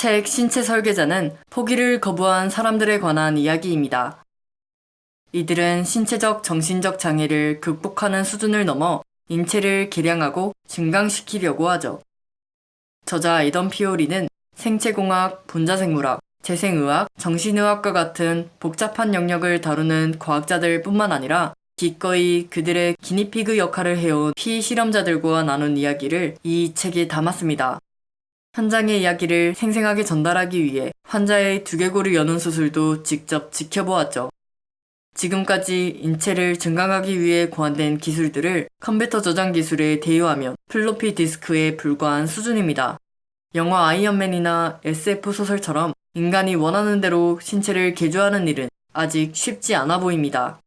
책 신체 설계자는 포기를 거부한 사람들에 관한 이야기입니다. 이들은 신체적 정신적 장애를 극복하는 수준을 넘어 인체를 개량하고 증강시키려고 하죠. 저자 에던 피오리는 생체공학, 분자생물학, 재생의학, 정신의학과 같은 복잡한 영역을 다루는 과학자들 뿐만 아니라 기꺼이 그들의 기니피그 역할을 해온 피실험자들과 나눈 이야기를 이 책에 담았습니다. 현장의 이야기를 생생하게 전달하기 위해 환자의 두개골을 여는 수술도 직접 지켜보았죠. 지금까지 인체를 증강하기 위해 고안된 기술들을 컴퓨터 저장 기술에 대입하면 플로피 디스크에 불과한 수준입니다. 영화 아이언맨이나 SF 소설처럼 인간이 원하는 대로 신체를 개조하는 일은 아직 쉽지 않아 보입니다.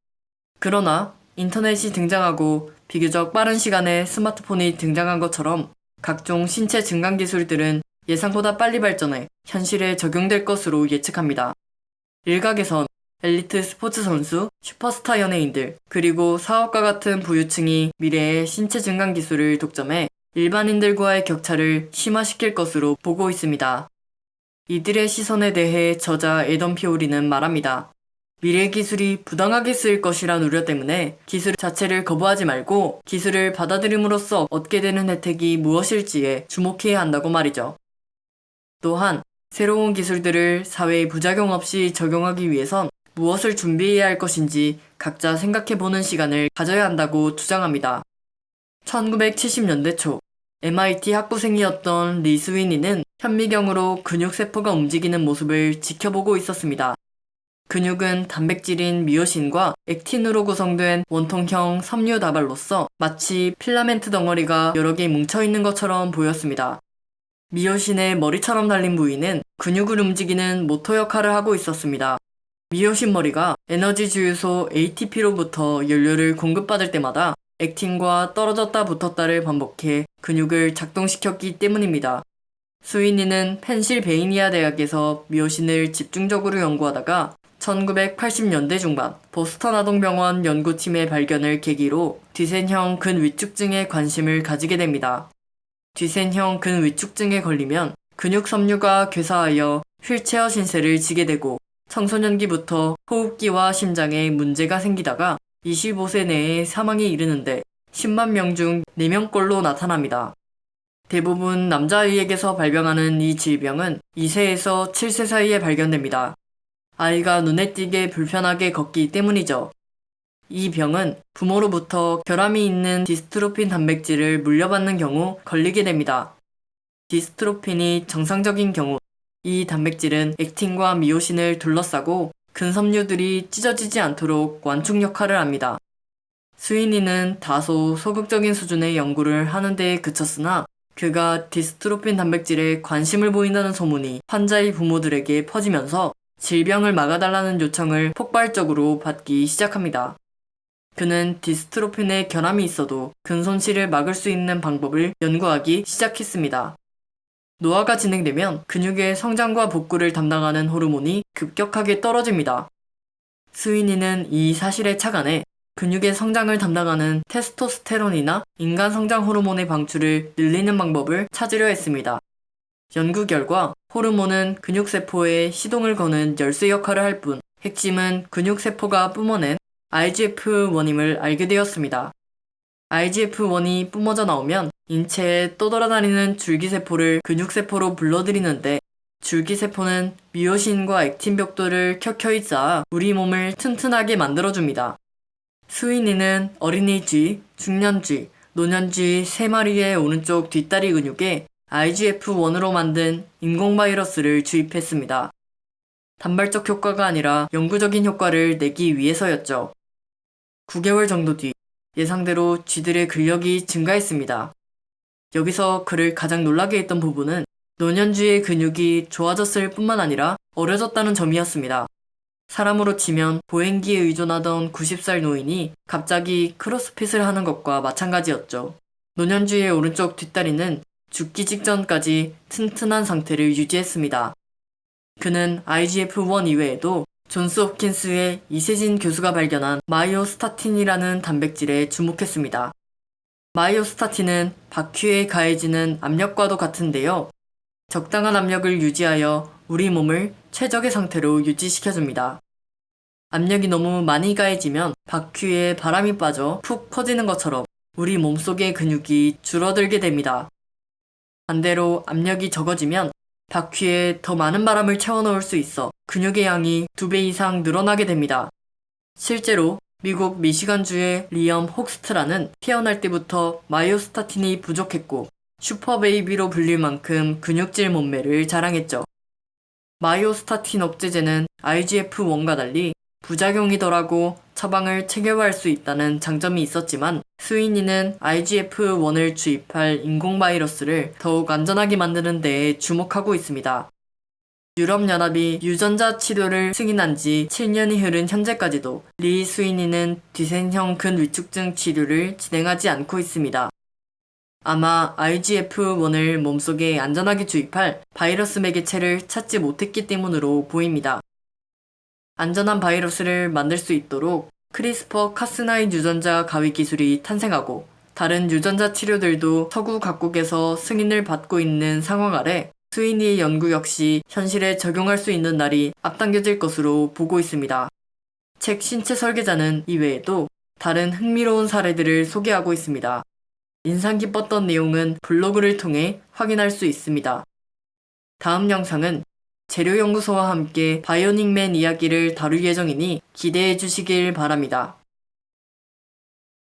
그러나 인터넷이 등장하고 비교적 빠른 시간에 스마트폰이 등장한 것처럼 각종 신체 증강 기술들은 예상보다 빨리 발전해 현실에 적용될 것으로 예측합니다. 일각에선 엘리트 스포츠 선수, 슈퍼스타 연예인들, 그리고 사업가 같은 부유층이 미래의 신체 증강 기술을 독점해 일반인들과의 격차를 심화시킬 것으로 보고 있습니다. 이들의 시선에 대해 저자 에던 피오리는 말합니다. 미래 기술이 부당하게 쓰일 것이란 우려 때문에 기술 자체를 거부하지 말고 기술을 받아들임으로써 얻게 되는 혜택이 무엇일지에 주목해야 한다고 말이죠. 또한 새로운 기술들을 사회에 부작용 없이 적용하기 위해선 무엇을 준비해야 할 것인지 각자 생각해보는 시간을 가져야 한다고 주장합니다. 1970년대 초 MIT 학부생이었던 리 스위니는 현미경으로 근육세포가 움직이는 모습을 지켜보고 있었습니다. 근육은 단백질인 미오신과 액틴으로 구성된 원통형 섬유 다발로서 마치 필라멘트 덩어리가 여러 개 뭉쳐있는 것처럼 보였습니다. 미오신의 머리처럼 달린 부위는 근육을 움직이는 모터 역할을 하고 있었습니다. 미오신 머리가 에너지 주유소 ATP로부터 연료를 공급받을 때마다 액틴과 떨어졌다 붙었다를 반복해 근육을 작동시켰기 때문입니다. 스위니는 펜실베이니아 대학에서 미오신을 집중적으로 연구하다가 1980년대 중반 보스턴 아동병원 연구팀의 발견을 계기로 뒤센형 근위축증에 관심을 가지게 됩니다. 뒤센형 근위축증에 걸리면 근육 섬유가 괴사하여 휠체어 신세를 지게 되고 청소년기부터 호흡기와 심장에 문제가 생기다가 25세 내에 사망에 이르는데 10만 명 중 4명꼴로 나타납니다. 대부분 남자아이에게서 발병하는 이 질병은 2세에서 7세 사이에 발견됩니다. 아이가 눈에 띄게 불편하게 걷기 때문이죠. 이 병은 부모로부터 결함이 있는 디스트로핀 단백질을 물려받는 경우 걸리게 됩니다. 디스트로핀이 정상적인 경우 이 단백질은 액틴과 미오신을 둘러싸고 근섬유들이 찢어지지 않도록 완충 역할을 합니다. 스위니는 다소 소극적인 수준의 연구를 하는 데에 그쳤으나 그가 디스트로핀 단백질에 관심을 보인다는 소문이 환자의 부모들에게 퍼지면서 질병을 막아달라는 요청을 폭발적으로 받기 시작합니다. 그는 디스트로핀에 결함이 있어도 근손실을 막을 수 있는 방법을 연구하기 시작했습니다. 노화가 진행되면 근육의 성장과 복구를 담당하는 호르몬이 급격하게 떨어집니다. 스위니는 이 사실에 착안해 근육의 성장을 담당하는 테스토스테론이나 인간 성장 호르몬의 방출을 늘리는 방법을 찾으려 했습니다. 연구 결과 호르몬은 근육세포에 시동을 거는 열쇠 역할을 할 뿐 핵심은 근육세포가 뿜어낸 IGF-1임을 알게 되었습니다. IGF-1이 뿜어져 나오면 인체에 떠돌아다니는 줄기세포를 근육세포로 불러들이는데 줄기세포는 미오신과 액틴 벽돌을 켜켜이 쌓아 우리 몸을 튼튼하게 만들어줍니다. 스위니는 어린이 쥐, 중년 쥐, 노년 쥐 3마리의 오른쪽 뒷다리 근육에 IGF-1으로 만든 인공 바이러스를 주입했습니다. 단발적 효과가 아니라 영구적인 효과를 내기 위해서였죠. 9개월 정도 뒤 예상대로 쥐들의 근력이 증가했습니다. 여기서 그를 가장 놀라게 했던 부분은 노년쥐의 근육이 좋아졌을 뿐만 아니라 어려졌다는 점이었습니다. 사람으로 치면 보행기에 의존하던 90살 노인이 갑자기 크로스핏을 하는 것과 마찬가지였죠. 노년쥐의 오른쪽 뒷다리는 죽기 직전까지 튼튼한 상태를 유지했습니다. 그는 IGF-1 이외에도 존스 홉킨스의 이세진 교수가 발견한 마이오스타틴이라는 단백질에 주목했습니다. 마이오스타틴은 바퀴에 가해지는 압력과도 같은데요. 적당한 압력을 유지하여 우리 몸을 최적의 상태로 유지시켜줍니다. 압력이 너무 많이 가해지면 바퀴에 바람이 빠져 푹 퍼지는 것처럼 우리 몸속의 근육이 줄어들게 됩니다. 반대로 압력이 적어지면 바퀴에 더 많은 바람을 채워넣을 수 있어 근육의 양이 두배 이상 늘어나게 됩니다. 실제로 미국 미시간주의 리엄 혹스트라는 태어날 때부터 마이오스타틴이 부족했고 슈퍼베이비로 불릴 만큼 근육질 몸매를 자랑했죠. 마이오스타틴 억제제는 IGF-1과 달리 부작용이 덜하고 처방을 체결할 수 있다는 장점이 있었지만 스위니는 IGF-1을 주입할 인공 바이러스를 더욱 안전하게 만드는 데에 주목하고 있습니다. 유럽연합이 유전자 치료를 승인한 지 7년이 흐른 현재까지도 리 스위니는 뒤센형 근위축증 치료를 진행하지 않고 있습니다. 아마 IGF-1을 몸속에 안전하게 주입할 바이러스 매개체를 찾지 못했기 때문으로 보입니다. 안전한 바이러스를 만들 수 있도록 크리스퍼 카스9 유전자 가위 기술이 탄생하고 다른 유전자 치료들도 서구 각국에서 승인을 받고 있는 상황 아래 스위니의 연구 역시 현실에 적용할 수 있는 날이 앞당겨질 것으로 보고 있습니다. 책 신체 설계자는 이외에도 다른 흥미로운 사례들을 소개하고 있습니다. 인상 깊었던 내용은 블로그를 통해 확인할 수 있습니다. 다음 영상은 재료연구소와 함께 바이오닉맨 이야기를 다룰 예정이니 기대해 주시길 바랍니다.